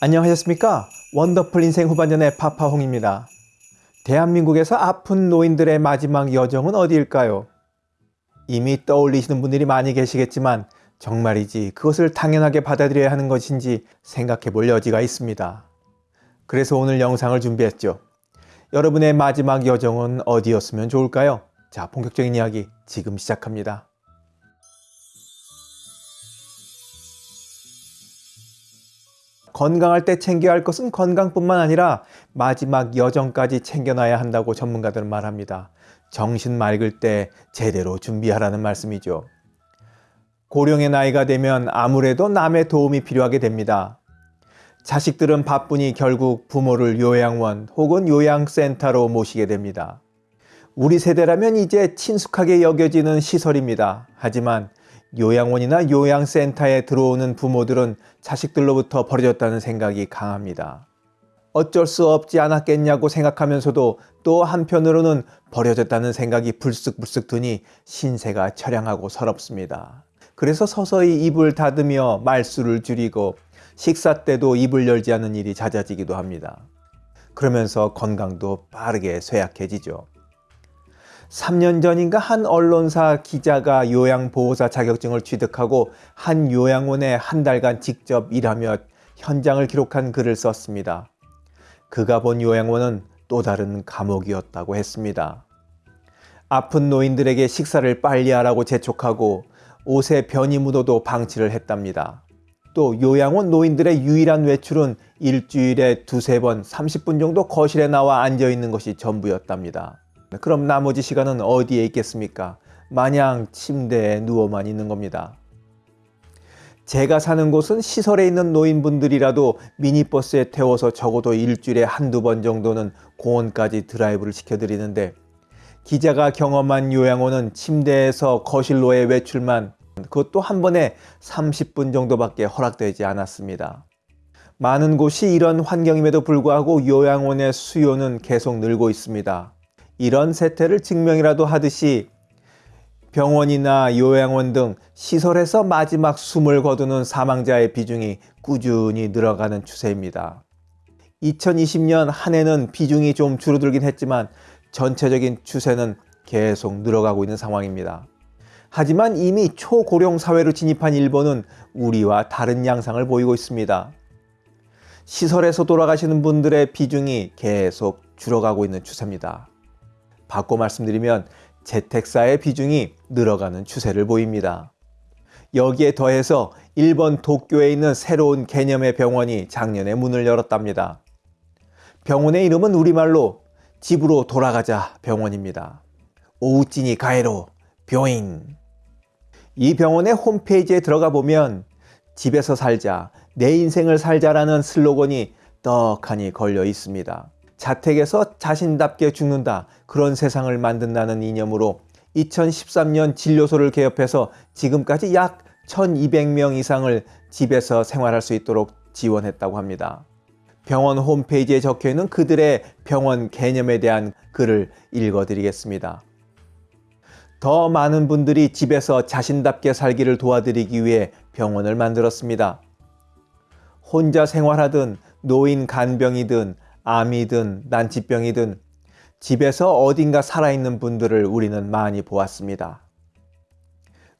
안녕하셨습니까? 원더풀 인생 후반전의 파파홍입니다. 대한민국에서 아픈 노인들의 마지막 여정은 어디일까요? 이미 떠올리시는 분들이 많이 계시겠지만 정말이지 그것을 당연하게 받아들여야 하는 것인지 생각해 볼 여지가 있습니다. 그래서 오늘 영상을 준비했죠. 여러분의 마지막 여정은 어디였으면 좋을까요? 자, 본격적인 이야기 지금 시작합니다. 건강할 때 챙겨야 할 것은 건강뿐만 아니라 마지막 여정까지 챙겨놔야 한다고 전문가들은 말합니다. 정신 맑을 때 제대로 준비하라는 말씀이죠. 고령의 나이가 되면 아무래도 남의 도움이 필요하게 됩니다. 자식들은 바쁘니 결국 부모를 요양원 혹은 요양센터로 모시게 됩니다. 우리 세대라면 이제 친숙하게 여겨지는 시설입니다. 하지만 요양원이나 요양센터에 들어오는 부모들은 자식들로부터 버려졌다는 생각이 강합니다. 어쩔 수 없지 않았겠냐고 생각하면서도 또 한편으로는 버려졌다는 생각이 불쑥불쑥 드니 신세가 처량하고 서럽습니다. 그래서 서서히 입을 닫으며 말수를 줄이고 식사 때도 입을 열지 않는 일이 잦아지기도 합니다. 그러면서 건강도 빠르게 쇠약해지죠. 3년 전인가 한 언론사 기자가 요양보호사 자격증을 취득하고 한 요양원에 한 달간 직접 일하며 현장을 기록한 글을 썼습니다. 그가 본 요양원은 또 다른 감옥이었다고 했습니다. 아픈 노인들에게 식사를 빨리 하라고 재촉하고 옷에 변이 묻어도 방치를 했답니다. 또 요양원 노인들의 유일한 외출은 일주일에 두세 번 30분 정도 거실에 나와 앉아 있는 것이 전부였답니다. 그럼 나머지 시간은 어디에 있겠습니까? 마냥 침대에 누워만 있는 겁니다. 제가 사는 곳은 시설에 있는 노인분들이라도 미니버스에 태워서 적어도 일주일에 한두 번 정도는 공원까지 드라이브를 시켜드리는데 기자가 경험한 요양원은 침대에서 거실로의 외출만 그것도 한 번에 30분 정도밖에 허락되지 않았습니다. 많은 곳이 이런 환경임에도 불구하고 요양원의 수요는 계속 늘고 있습니다. 이런 세태를 증명이라도 하듯이 병원이나 요양원 등 시설에서 마지막 숨을 거두는 사망자의 비중이 꾸준히 늘어가는 추세입니다. 2020년 한 해는 비중이 좀 줄어들긴 했지만 전체적인 추세는 계속 늘어가고 있는 상황입니다. 하지만 이미 초고령 사회로 진입한 일본은 우리와 다른 양상을 보이고 있습니다. 시설에서 돌아가시는 분들의 비중이 계속 줄어가고 있는 추세입니다. 바꿔 말씀드리면 재택사의 비중이 늘어가는 추세를 보입니다. 여기에 더해서 일본 도쿄에 있는 새로운 개념의 병원이 작년에 문을 열었답니다. 병원의 이름은 우리말로 집으로 돌아가자 병원입니다. 오우찌니 가에로 병인. 이 병원의 홈페이지에 들어가 보면 집에서 살자, 내 인생을 살자라는 슬로건이 떡하니 걸려 있습니다. 자택에서 자신답게 죽는다 그런 세상을 만든다는 이념으로 2013년 진료소를 개업해서 지금까지 약 1200명 이상을 집에서 생활할 수 있도록 지원했다고 합니다. 병원 홈페이지에 적혀있는 그들의 병원 개념에 대한 글을 읽어드리겠습니다. 더 많은 분들이 집에서 자신답게 살기를 도와드리기 위해 병원을 만들었습니다. 혼자 생활하든 노인 간병이든 암이든 난치병이든 집에서 어딘가 살아있는 분들을 우리는 많이 보았습니다.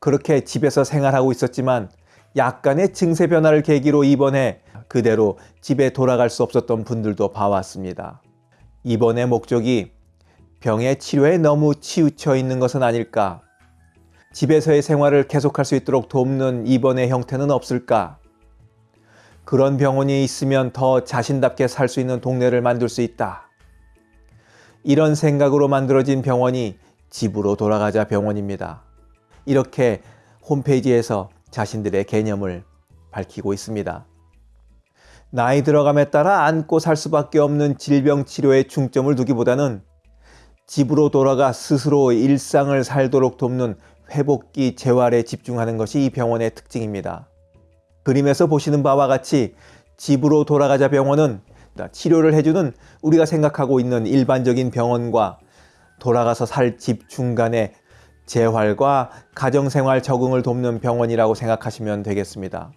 그렇게 집에서 생활하고 있었지만 약간의 증세 변화를 계기로 입원해 그대로 집에 돌아갈 수 없었던 분들도 봐왔습니다. 입원의 목적이 병의 치료에 너무 치우쳐 있는 것은 아닐까? 집에서의 생활을 계속할 수 있도록 돕는 입원의 형태는 없을까? 그런 병원이 있으면 더 자신답게 살 수 있는 동네를 만들 수 있다. 이런 생각으로 만들어진 병원이 집으로 돌아가자 병원입니다. 이렇게 홈페이지에서 자신들의 개념을 밝히고 있습니다. 나이 들어감에 따라 안고 살 수밖에 없는 질병 치료에 중점을 두기보다는 집으로 돌아가 스스로 일상을 살도록 돕는 회복기 재활에 집중하는 것이 이 병원의 특징입니다. 그림에서 보시는 바와 같이 집으로 돌아가자 병원은 치료를 해주는 우리가 생각하고 있는 일반적인 병원과 돌아가서 살 집 중간에 재활과 가정생활 적응을 돕는 병원이라고 생각하시면 되겠습니다.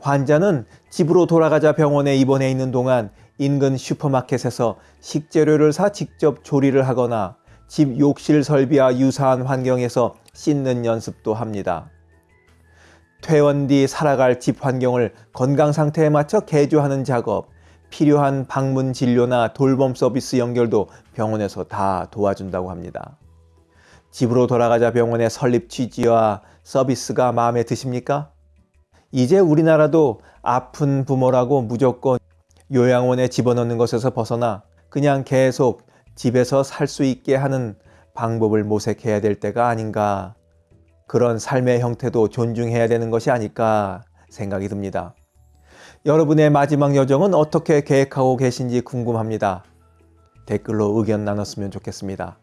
환자는 집으로 돌아가자 병원에 입원해 있는 동안 인근 슈퍼마켓에서 식재료를 사 직접 조리를 하거나 집 욕실 설비와 유사한 환경에서 씻는 연습도 합니다. 퇴원 뒤 살아갈 집 환경을 건강 상태에 맞춰 개조하는 작업, 필요한 방문 진료나 돌봄 서비스 연결도 병원에서 다 도와준다고 합니다. 집으로 돌아가자 병원의 설립 취지와 서비스가 마음에 드십니까? 이제 우리나라도 아픈 부모라고 무조건 요양원에 집어넣는 것에서 벗어나 그냥 계속 집에서 살 수 있게 하는 방법을 모색해야 될 때가 아닌가. 그런 삶의 형태도 존중해야 되는 것이 아닐까 생각이 듭니다. 여러분의 마지막 여정은 어떻게 계획하고 계신지 궁금합니다. 댓글로 의견 나눴으면 좋겠습니다.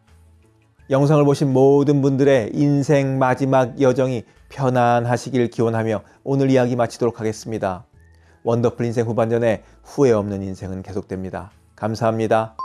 영상을 보신 모든 분들의 인생 마지막 여정이 편안하시길 기원하며 오늘 이야기 마치도록 하겠습니다. 원더풀 인생 후반전에 후회 없는 인생은 계속됩니다. 감사합니다.